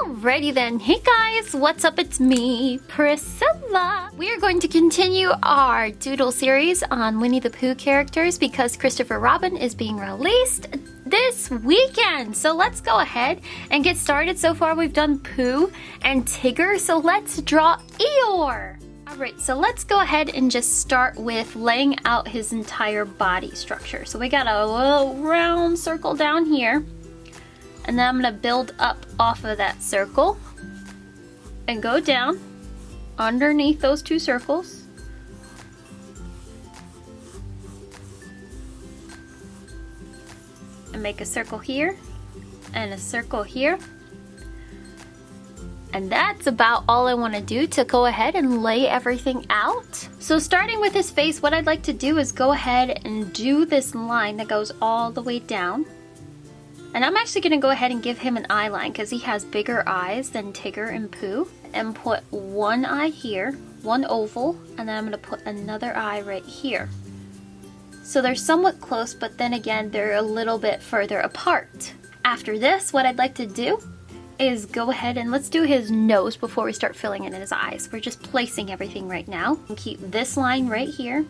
Alrighty then. Hey guys, what's up? It's me, Priscilla. We are going to continue our doodle series on Winnie the Pooh characters because Christopher Robin is being released this weekend. So let's go ahead and get started. So far we've done Pooh and Tigger, so let's draw Eeyore. Alright, so let's go ahead and just start with laying out his entire body structure. So we got a little round circle down here. And then I'm going to build up off of that circle and go down underneath those two circles. And make a circle here and a circle here. And that's about all I want to do to go ahead and lay everything out. So starting with his face, what I'd like to do is go ahead and do this line that goes all the way down. And I'm actually going to go ahead and give him an eye line because he has bigger eyes than Tigger and Pooh. And put one eye here, one oval, and then I'm going to put another eye right here. So they're somewhat close, but then again, they're a little bit further apart. After this, what I'd like to do is go ahead and let's do his nose before we start filling in his eyes. We're just placing everything right now. Keep this line right here.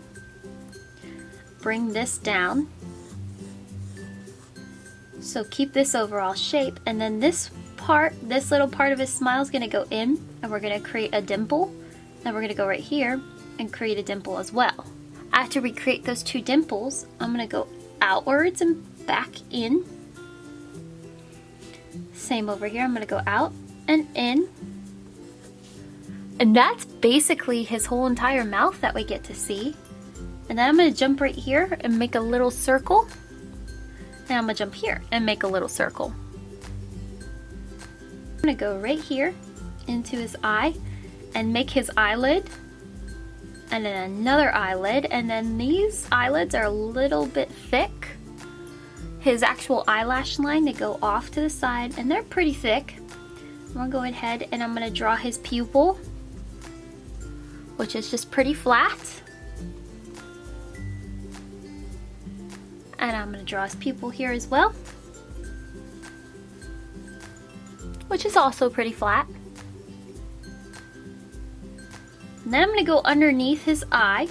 Bring this down so keep this overall shape and then this part, this little part of his smile is going to go in and we're going to create a dimple. Then we're going to go right here and create a dimple as well. After we create those two dimples, I'm going to go outwards and back in. Same over here, I'm going to go out and in. And that's basically his whole entire mouth that we get to see. And then I'm going to jump right here and make a little circle now I'm gonna jump here and make a little circle. I'm gonna go right here into his eye and make his eyelid and then another eyelid and then these eyelids are a little bit thick. His actual eyelash line, they go off to the side and they're pretty thick. I'm gonna go ahead and I'm gonna draw his pupil which is just pretty flat. And I'm going to draw his pupil here as well. Which is also pretty flat. And then I'm going to go underneath his eye.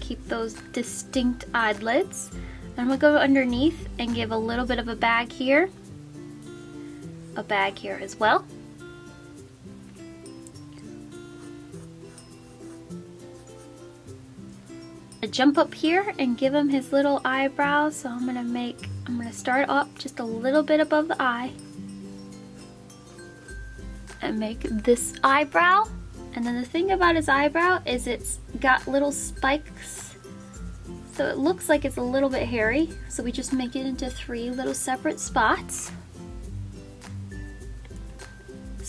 Keep those distinct eyelids. And I'm going to go underneath and give a little bit of a bag here. A bag here as well. Jump up here and give him his little eyebrows. So I'm gonna make, I'm gonna start up just a little bit above the eye and make this eyebrow. And then the thing about his eyebrow is it's got little spikes. So it looks like it's a little bit hairy. So we just make it into three little separate spots.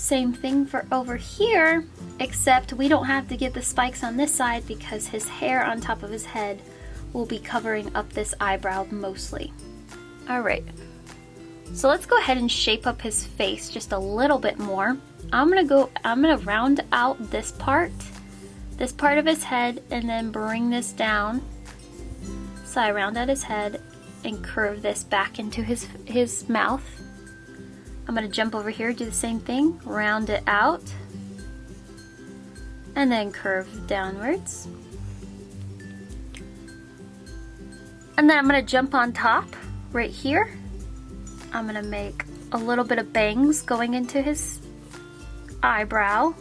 Same thing for over here, except we don't have to get the spikes on this side because his hair on top of his head will be covering up this eyebrow mostly. Alright, so let's go ahead and shape up his face just a little bit more. I'm gonna go, I'm gonna round out this part, this part of his head, and then bring this down. So I round out his head and curve this back into his, his mouth. I'm going to jump over here, do the same thing, round it out, and then curve downwards. And then I'm going to jump on top right here. I'm going to make a little bit of bangs going into his eyebrow.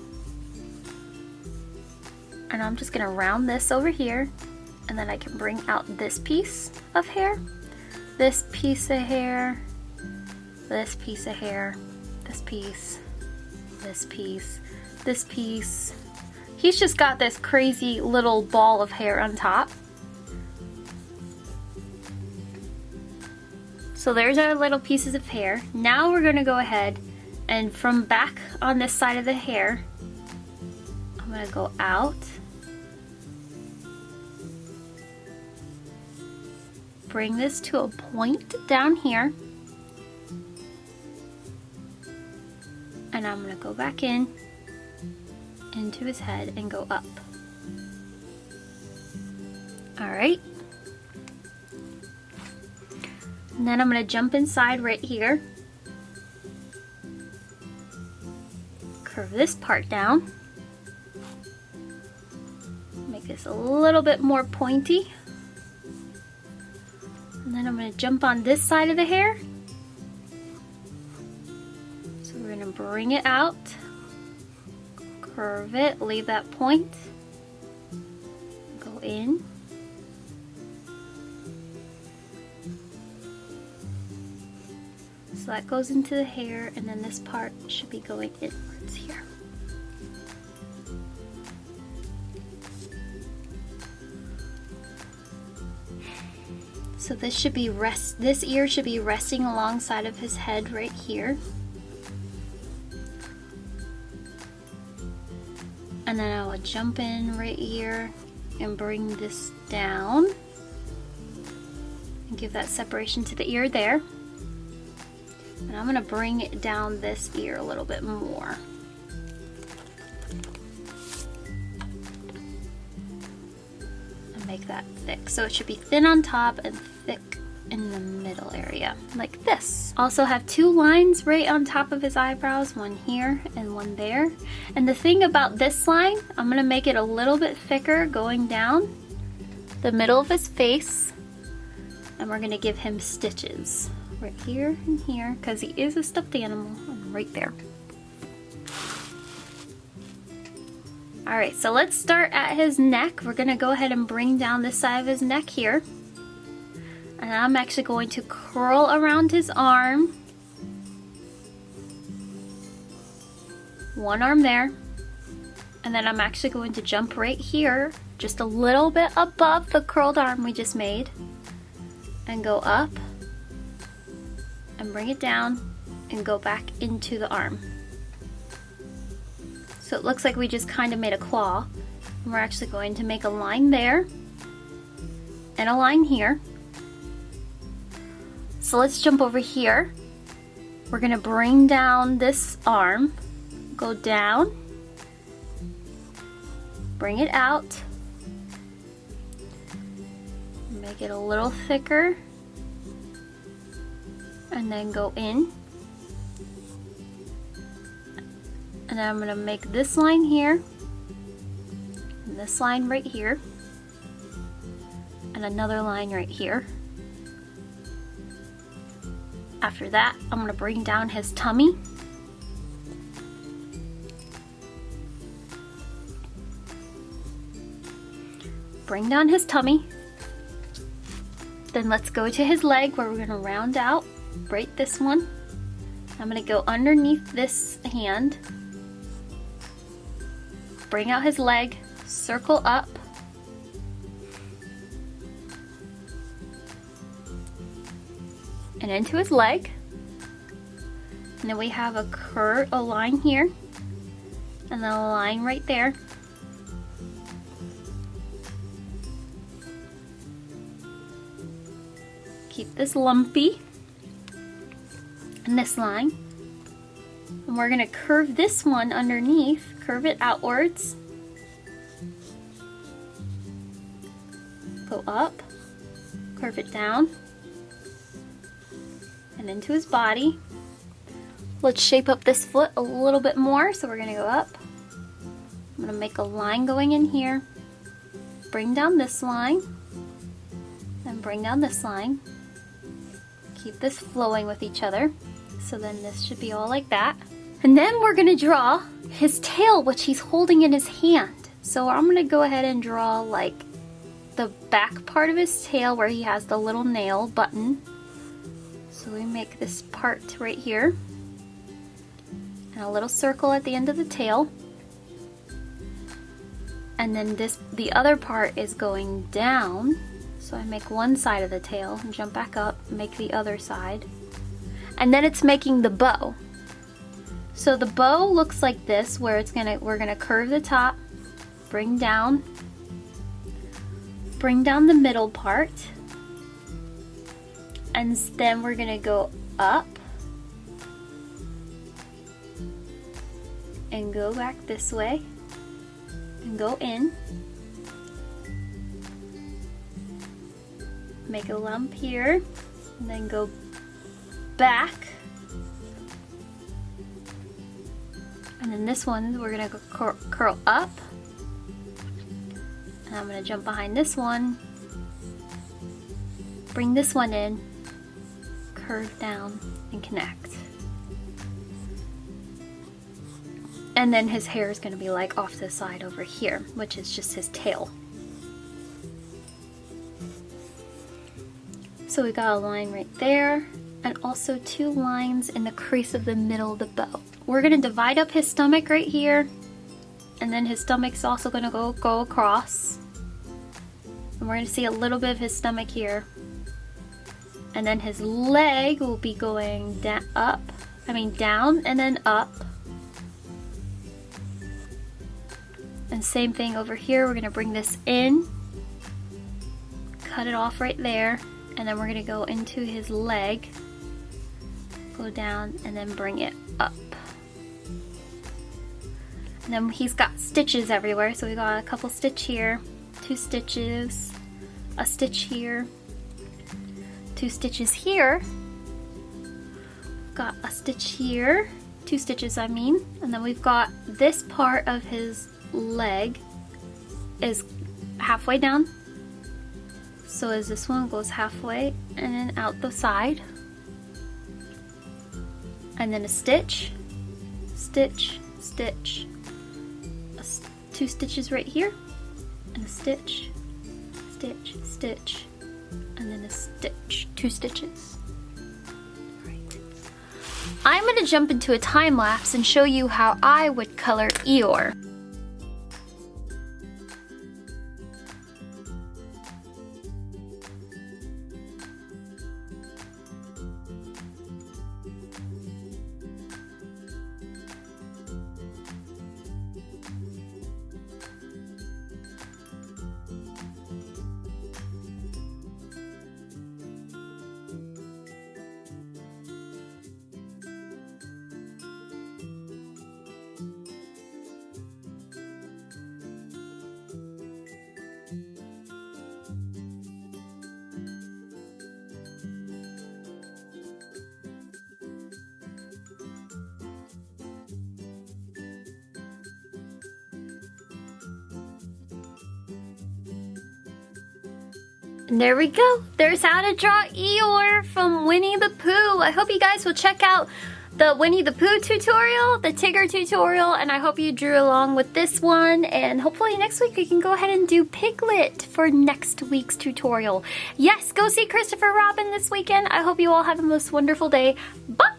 And I'm just going to round this over here. And then I can bring out this piece of hair, this piece of hair, this piece of hair, this piece, this piece, this piece. He's just got this crazy little ball of hair on top. So there's our little pieces of hair. Now we're gonna go ahead and from back on this side of the hair, I'm gonna go out. Bring this to a point down here. And I'm going to go back in into his head and go up. Alright. And then I'm gonna jump inside right here. Curve this part down. Make this a little bit more pointy. And then I'm gonna jump on this side of the hair. We're gonna bring it out, curve it, leave that point, go in. So that goes into the hair and then this part should be going inwards here. So this should be rest this ear should be resting alongside of his head right here. And then I will jump in right here and bring this down and give that separation to the ear there. And I'm gonna bring it down this ear a little bit more. And make that thick. So it should be thin on top and thick in the middle area, like this. Also have two lines right on top of his eyebrows, one here and one there. And the thing about this line, I'm gonna make it a little bit thicker going down the middle of his face, and we're gonna give him stitches right here and here because he is a stuffed animal and right there. All right, so let's start at his neck. We're gonna go ahead and bring down this side of his neck here. And I'm actually going to curl around his arm. One arm there. And then I'm actually going to jump right here, just a little bit above the curled arm we just made. And go up and bring it down and go back into the arm. So it looks like we just kind of made a claw. We're actually going to make a line there and a line here. So let's jump over here. We're gonna bring down this arm, go down, bring it out, make it a little thicker. And then go in. And I'm gonna make this line here. This line right here. And another line right here after that I'm gonna bring down his tummy. Bring down his tummy. Then let's go to his leg where we're gonna round out. Right this one. I'm gonna go underneath this hand, bring out his leg, circle up, and into his leg. And then we have a curve, a line here, and then a line right there. Keep this lumpy and this line. And we're gonna curve this one underneath, curve it outwards. Go up, curve it down, and into his body. Let's shape up this foot a little bit more. So we're gonna go up. I'm gonna make a line going in here, bring down this line, and bring down this line. Keep this flowing with each other. So then this should be all like that. And then we're gonna draw his tail, which he's holding in his hand. So I'm gonna go ahead and draw like the back part of his tail where he has the little nail button. So we make this part right here. And a little circle at the end of the tail. And then this, the other part is going down. So I make one side of the tail and jump back up, make the other side and then it's making the bow. So the bow looks like this where it's gonna we're gonna curve the top, bring down, bring down the middle part, and then we're gonna go up and go back this way and go in. Make a lump here and then go back. And then this one, we're gonna go cur curl up. And I'm gonna jump behind this one. Bring this one in, curve down, and connect. And then his hair is gonna be like off to the side over here, which is just his tail. So we got a line right there and also two lines in the crease of the middle of the bow. We're gonna divide up his stomach right here and then his stomach's also gonna go, go across. And we're gonna see a little bit of his stomach here. And then his leg will be going down, up, I mean down and then up. And same thing over here, we're gonna bring this in, cut it off right there, and then we're gonna go into his leg, go down and then bring it up. And then he's got stitches everywhere, so we got a couple stitch here, two stitches, a stitch here, two stitches here, got a stitch here, two stitches I mean, and then we've got this part of his leg is halfway down. So as this one goes halfway and then out the side. And then a stitch, stitch, stitch, two stitches right here, and a stitch, stitch, stitch, and then a stitch, two stitches. Right. I'm to jump into a time lapse and show you how I would color Eeyore. And there we go. There's how to draw Eeyore from Winnie the Pooh. I hope you guys will check out the Winnie the Pooh tutorial, the Tigger tutorial, and I hope you drew along with this one. And hopefully next week we can go ahead and do Piglet for next week's tutorial. Yes, go see Christopher Robin this weekend. I hope you all have the most wonderful day. Bye!